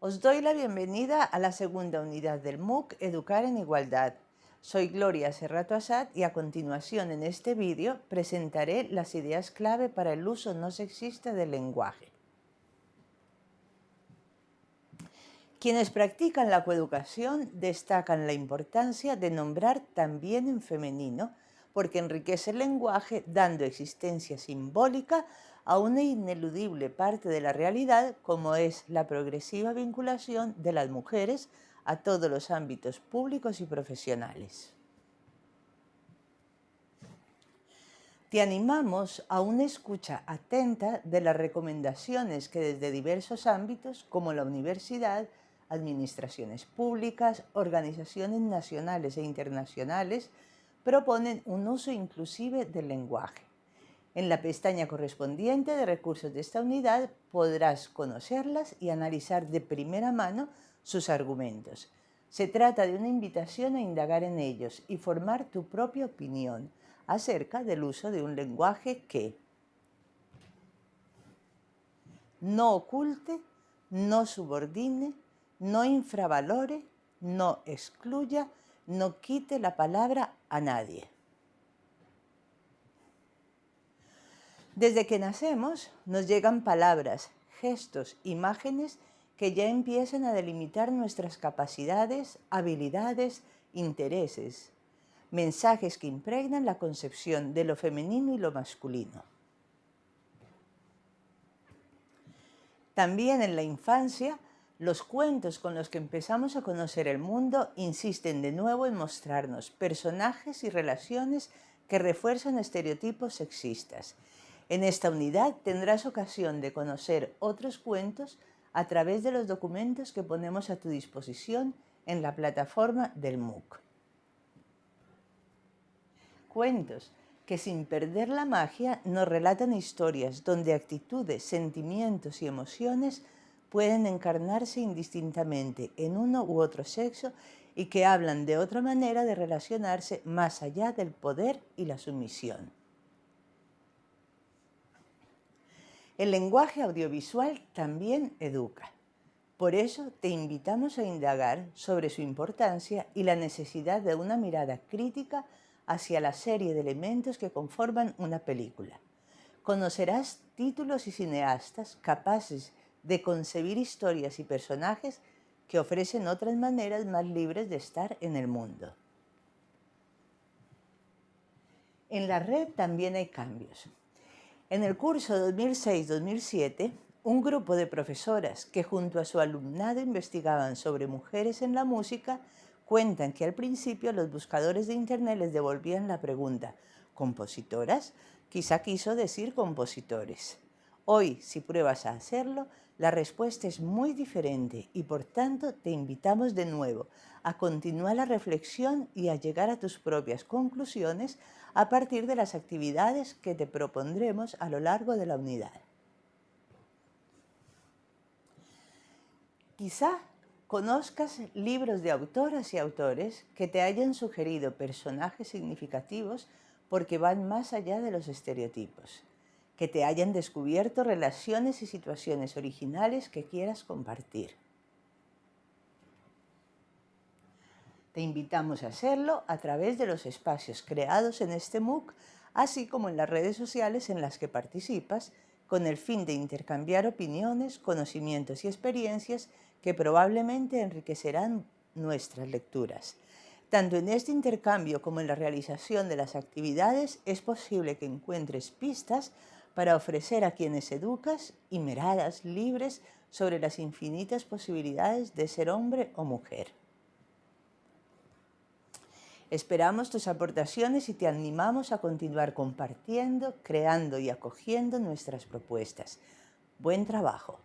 Os doy la bienvenida a la segunda unidad del MOOC Educar en Igualdad. Soy Gloria Serrato Asad y a continuación en este vídeo presentaré las ideas clave para el uso no sexista del lenguaje. Quienes practican la coeducación destacan la importancia de nombrar también en femenino porque enriquece el lenguaje dando existencia simbólica a una ineludible parte de la realidad como es la progresiva vinculación de las mujeres a todos los ámbitos públicos y profesionales. Te animamos a una escucha atenta de las recomendaciones que desde diversos ámbitos como la universidad, administraciones públicas, organizaciones nacionales e internacionales proponen un uso inclusive del lenguaje. En la pestaña correspondiente de recursos de esta unidad podrás conocerlas y analizar de primera mano sus argumentos. Se trata de una invitación a indagar en ellos y formar tu propia opinión acerca del uso de un lenguaje que no oculte, no subordine, no infravalore, no excluya, no quite la palabra a nadie. Desde que nacemos nos llegan palabras, gestos, imágenes que ya empiezan a delimitar nuestras capacidades, habilidades, intereses, mensajes que impregnan la concepción de lo femenino y lo masculino. También en la infancia los cuentos con los que empezamos a conocer el mundo insisten de nuevo en mostrarnos personajes y relaciones que refuerzan estereotipos sexistas. En esta unidad tendrás ocasión de conocer otros cuentos a través de los documentos que ponemos a tu disposición en la plataforma del MOOC. Cuentos que sin perder la magia nos relatan historias donde actitudes, sentimientos y emociones pueden encarnarse indistintamente en uno u otro sexo y que hablan de otra manera de relacionarse más allá del poder y la sumisión. El lenguaje audiovisual también educa. Por eso te invitamos a indagar sobre su importancia y la necesidad de una mirada crítica hacia la serie de elementos que conforman una película. Conocerás títulos y cineastas capaces de concebir historias y personajes que ofrecen otras maneras más libres de estar en el mundo. En la red también hay cambios. En el curso 2006-2007, un grupo de profesoras que junto a su alumnado investigaban sobre mujeres en la música cuentan que al principio los buscadores de internet les devolvían la pregunta ¿compositoras? Quizá quiso decir compositores. Hoy, si pruebas a hacerlo, la respuesta es muy diferente y por tanto te invitamos de nuevo a continuar la reflexión y a llegar a tus propias conclusiones a partir de las actividades que te propondremos a lo largo de la unidad. Quizá conozcas libros de autoras y autores que te hayan sugerido personajes significativos porque van más allá de los estereotipos que te hayan descubierto relaciones y situaciones originales que quieras compartir. Te invitamos a hacerlo a través de los espacios creados en este MOOC, así como en las redes sociales en las que participas, con el fin de intercambiar opiniones, conocimientos y experiencias que probablemente enriquecerán nuestras lecturas. Tanto en este intercambio como en la realización de las actividades es posible que encuentres pistas para ofrecer a quienes educas y miradas libres sobre las infinitas posibilidades de ser hombre o mujer. Esperamos tus aportaciones y te animamos a continuar compartiendo, creando y acogiendo nuestras propuestas. Buen trabajo.